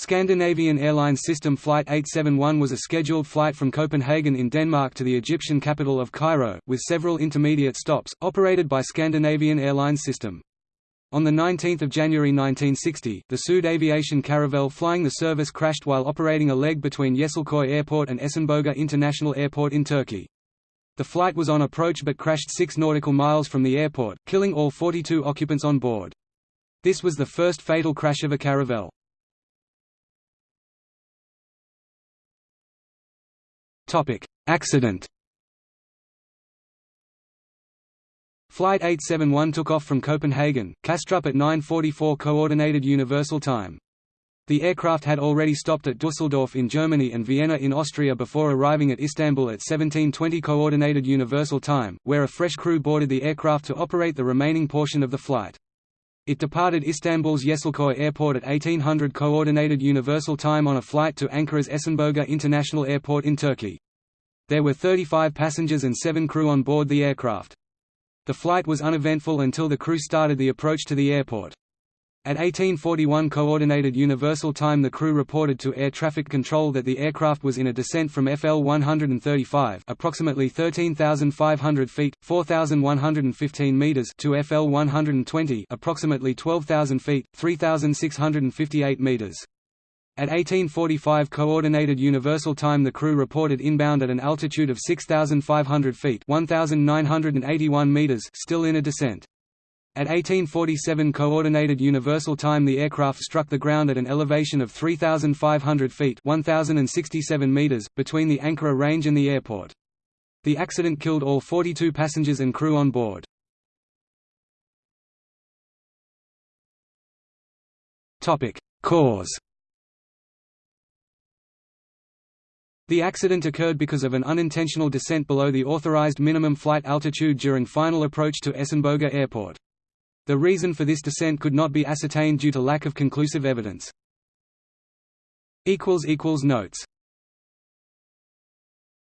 Scandinavian Airlines System Flight 871 was a scheduled flight from Copenhagen in Denmark to the Egyptian capital of Cairo, with several intermediate stops, operated by Scandinavian Airlines System. On 19 January 1960, the Sud Aviation Caravelle flying the service crashed while operating a leg between Yeşilköy Airport and Esenboga International Airport in Turkey. The flight was on approach but crashed 6 nautical miles from the airport, killing all 42 occupants on board. This was the first fatal crash of a Caravelle. Topic: Accident. Flight 871 took off from Copenhagen, Kastrup at 9:44 Coordinated Universal Time. The aircraft had already stopped at Dusseldorf in Germany and Vienna in Austria before arriving at Istanbul at 17:20 Coordinated Universal Time, where a fresh crew boarded the aircraft to operate the remaining portion of the flight. It departed Istanbul's Yeşilköy Airport at 1800 Coordinated Universal Time on a flight to Ankara's Esenboga International Airport in Turkey. There were 35 passengers and 7 crew on board the aircraft. The flight was uneventful until the crew started the approach to the airport. At 1841 Coordinated Universal Time the crew reported to Air Traffic Control that the aircraft was in a descent from FL 135 approximately 13,500 feet, 4,115 meters to FL 120 approximately 12,000 feet, 3,658 meters. At 1845 Coordinated Universal Time the crew reported inbound at an altitude of 6,500 feet 1,981 meters still in a descent. At 1847 Coordinated Universal Time the aircraft struck the ground at an elevation of 3,500 feet 1,067 meters, between the Ankara range and the airport. The accident killed all 42 passengers and crew on board. Cause The accident occurred because of an unintentional descent below the authorized minimum flight altitude during final approach to Esenboga Airport. The reason for this descent could not be ascertained due to lack of conclusive evidence. Notes